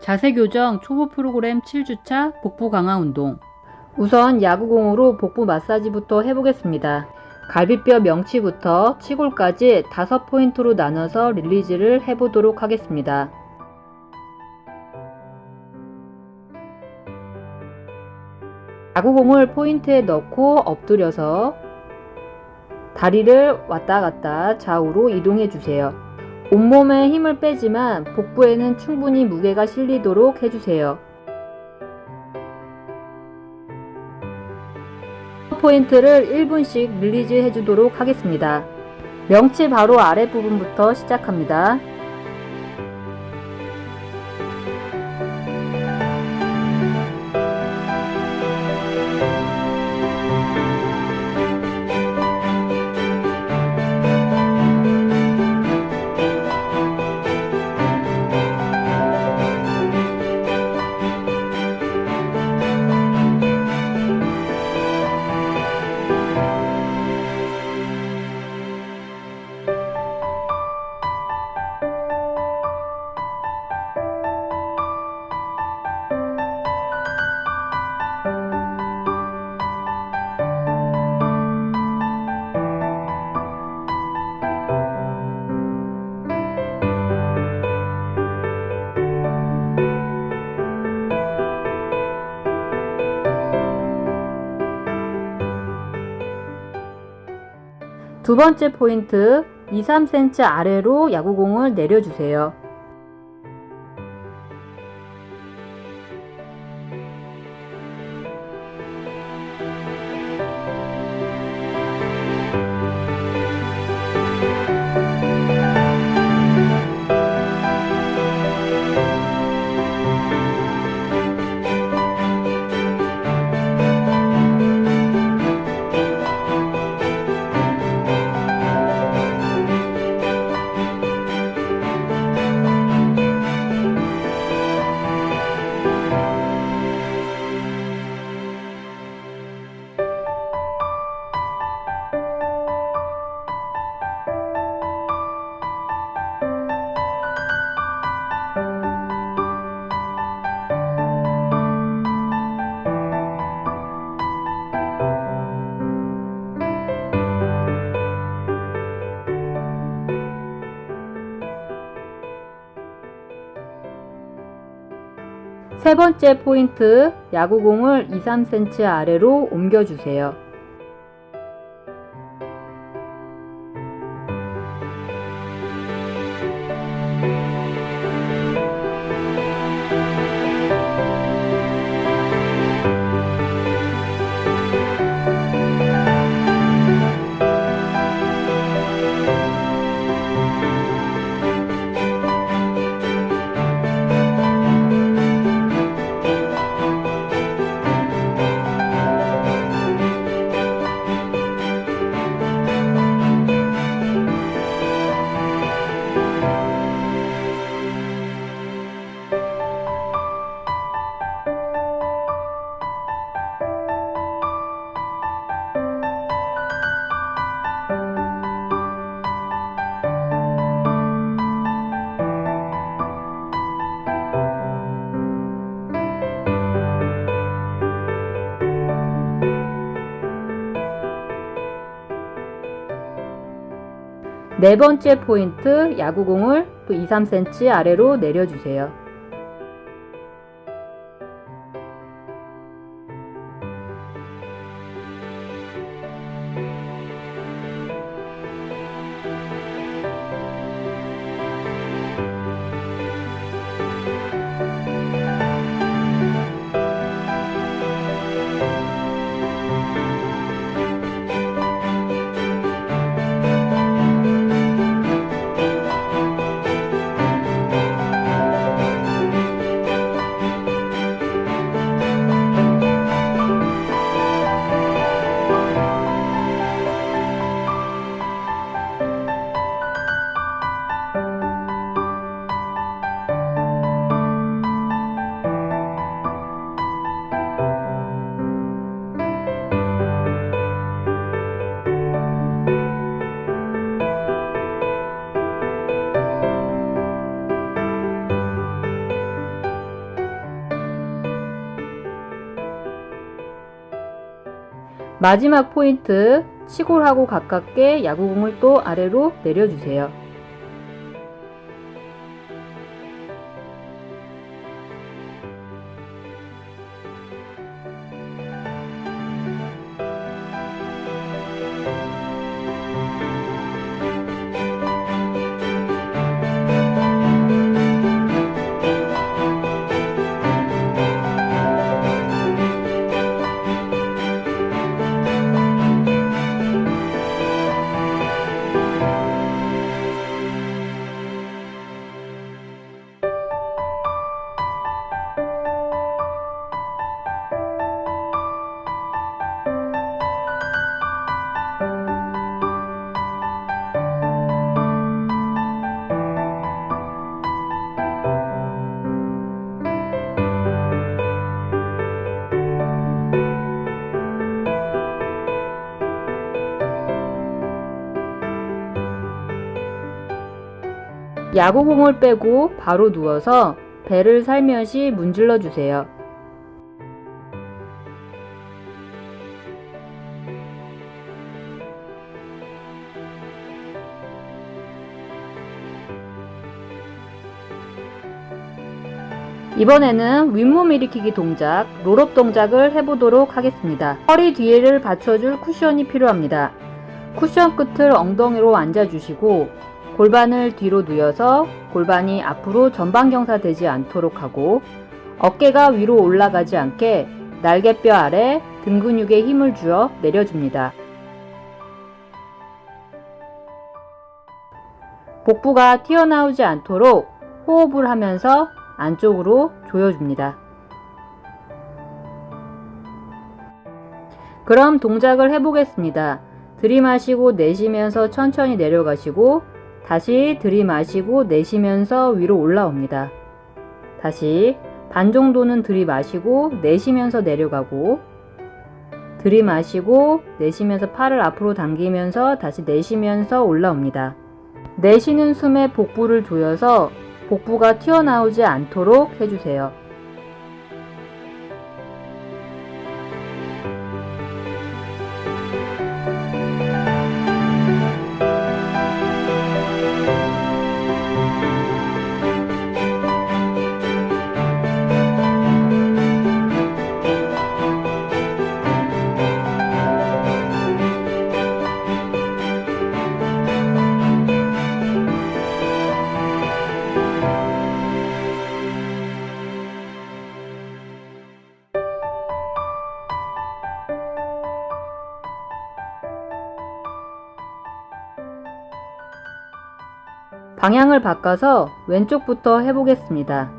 자세 교정 초보 프로그램 7주차 복부 강화 운동. 우선 야구공으로 복부 마사지부터 해보겠습니다. 갈비뼈 명치부터 치골까지 5포인트로 나눠서 release를 해보도록 하겠습니다. 야구공을 포인트에 넣고 엎드려서 다리를 왔다 갔다 좌우로 이동해 주세요. 온몸에 힘을 빼지만 복부에는 충분히 무게가 실리도록 해주세요. 포인트를 1분씩 release 해주도록 하겠습니다. 명치 바로 아랫부분부터 시작합니다. 두 번째 포인트 2, 3cm 아래로 야구공을 내려주세요. 세 번째 포인트 야구공을 2, 3cm 아래로 옮겨주세요. 네 번째 포인트 야구공을 또 2, 3cm 아래로 내려주세요. 마지막 포인트 치골하고 가깝게 야구공을 또 아래로 내려주세요. 야구공을 빼고 바로 누워서 배를 살며시 문질러 주세요. 이번에는 윗몸 일으키기 동작, 롤업 동작을 해보도록 하겠습니다. 허리 뒤를 받쳐줄 쿠션이 필요합니다. 쿠션 끝을 엉덩이로 앉아주시고 골반을 뒤로 누여서 골반이 앞으로 전방경사 되지 않도록 하고 어깨가 위로 올라가지 않게 날개뼈 아래 등 근육에 힘을 주어 내려줍니다. 복부가 튀어나오지 않도록 호흡을 하면서 안쪽으로 조여줍니다. 그럼 동작을 해보겠습니다. 들이마시고 내쉬면서 천천히 내려가시고 다시 들이마시고 내쉬면서 위로 올라옵니다. 다시 반 정도는 들이마시고 내쉬면서 내려가고 들이마시고 내쉬면서 팔을 앞으로 당기면서 다시 내쉬면서 올라옵니다. 내쉬는 숨에 복부를 조여서 복부가 튀어나오지 않도록 해주세요. 방향을 바꿔서 왼쪽부터 해보겠습니다.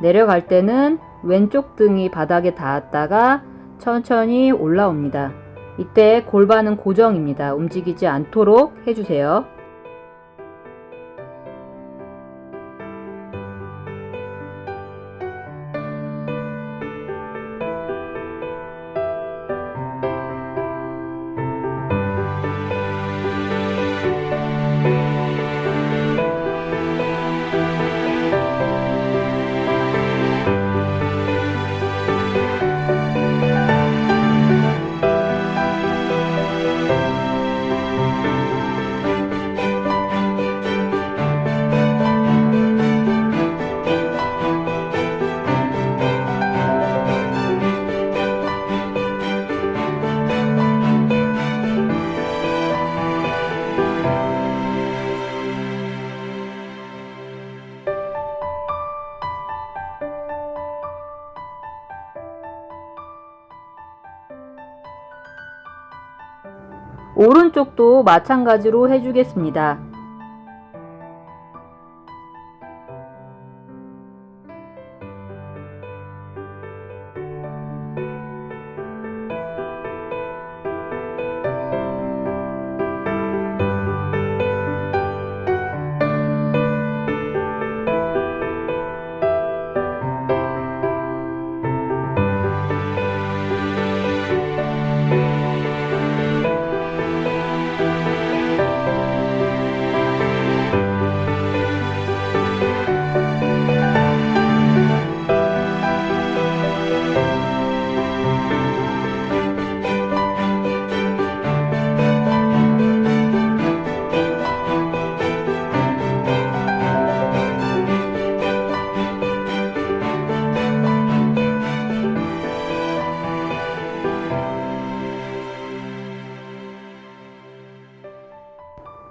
내려갈 때는 왼쪽 등이 바닥에 닿았다가 천천히 올라옵니다. 이때 골반은 고정입니다. 움직이지 않도록 해주세요. 오른쪽도 마찬가지로 해주겠습니다.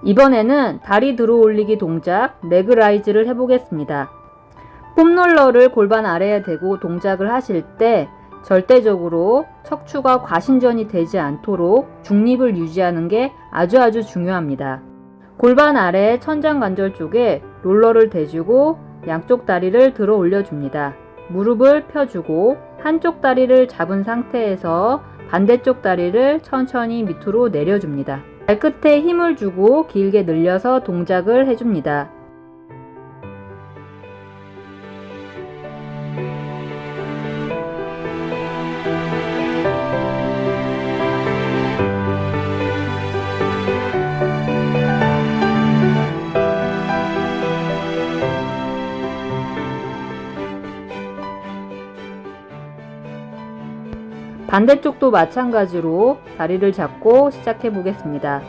이번에는 다리 들어 올리기 동작 leg raise를 해보겠습니다. foam roller를 골반 아래에 대고 동작을 하실 때 절대적으로 척추가 과신전이 되지 않도록 중립을 유지하는 게 아주 아주 중요합니다. 골반 아래 천장관절 쪽에 롤러를 대주고 양쪽 다리를 들어 올려줍니다. 무릎을 펴주고 한쪽 다리를 잡은 상태에서 반대쪽 다리를 천천히 밑으로 내려줍니다. 발끝에 힘을 주고 길게 늘려서 동작을 해줍니다. 반대쪽도 마찬가지로 다리를 잡고 시작해 보겠습니다.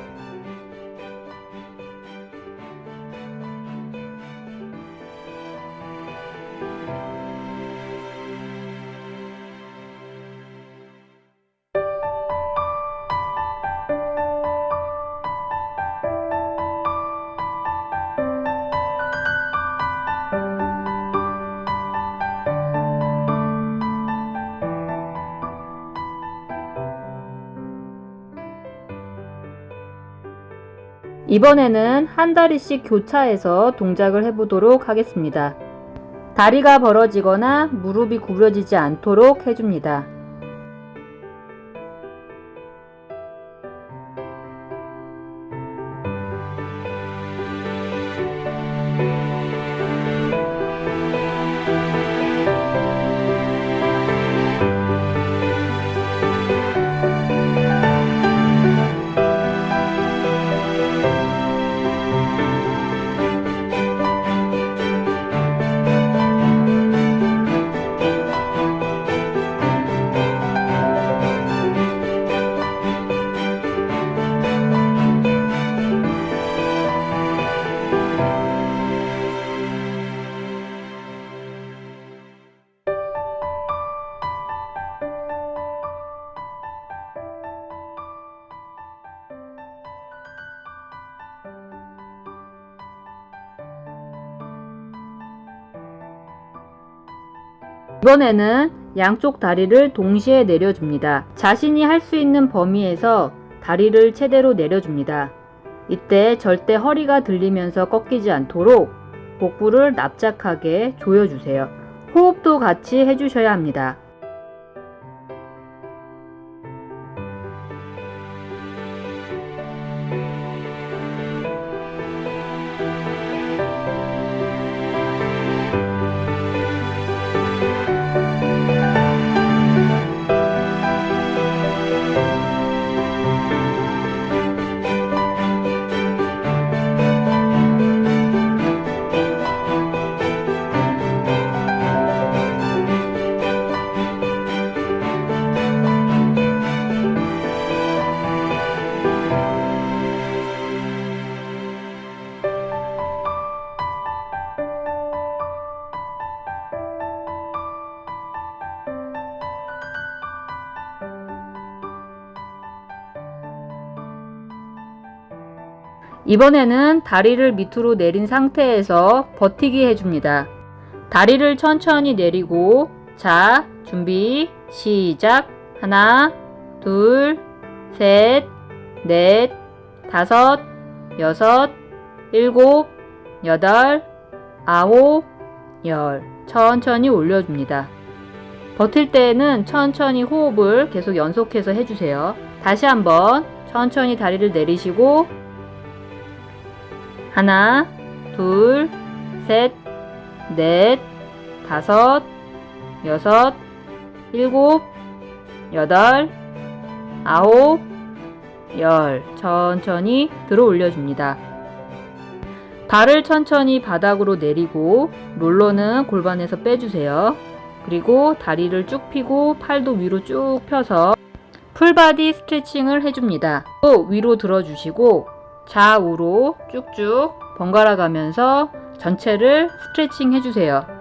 이번에는 한 다리씩 교차해서 동작을 해보도록 하겠습니다. 다리가 벌어지거나 무릎이 구부러지지 않도록 해줍니다. 이번에는 양쪽 다리를 동시에 내려줍니다. 자신이 할 수 있는 범위에서 다리를 최대로 내려줍니다. 이때 절대 허리가 들리면서 꺾이지 않도록 복부를 납작하게 조여주세요. 호흡도 같이 해주셔야 합니다. 이번에는 다리를 밑으로 내린 상태에서 버티기 해줍니다. 다리를 천천히 내리고 자 준비 시작 하나 둘셋넷 다섯 여섯 일곱 여덟 아홉 열 천천히 올려줍니다. 버틸 때에는 천천히 호흡을 계속 연속해서 해주세요. 다시 한번 천천히 다리를 내리시고 하나, 둘, 셋, 넷, 다섯, 여섯, 일곱, 여덟, 아홉, 열. 천천히 들어 올려줍니다. 발을 천천히 바닥으로 내리고 롤러는 골반에서 빼주세요. 그리고 다리를 쭉 펴고 팔도 위로 쭉 펴서 풀바디 스트레칭을 해줍니다. 또 위로 들어주시고 좌우로 쭉쭉 번갈아 가면서 전체를 스트레칭 해주세요.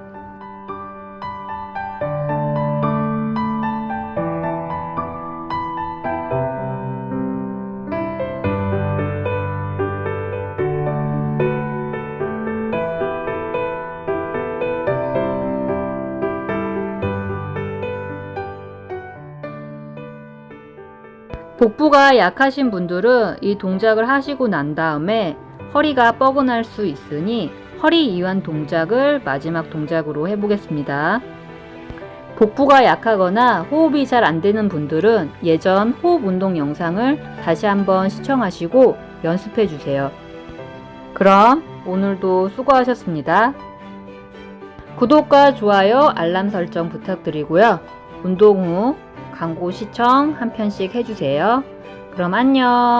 복부가 약하신 분들은 이 동작을 하시고 난 다음에 허리가 뻐근할 수 있으니 허리 이완 동작을 마지막 동작으로 해보겠습니다. 복부가 약하거나 호흡이 잘 안 되는 분들은 예전 호흡 운동 영상을 다시 한번 시청하시고 연습해 주세요. 그럼 오늘도 수고하셨습니다. 구독과 좋아요, 알람 설정 부탁드리고요. 운동 후 광고 시청 한 편씩 해주세요. 그럼 안녕.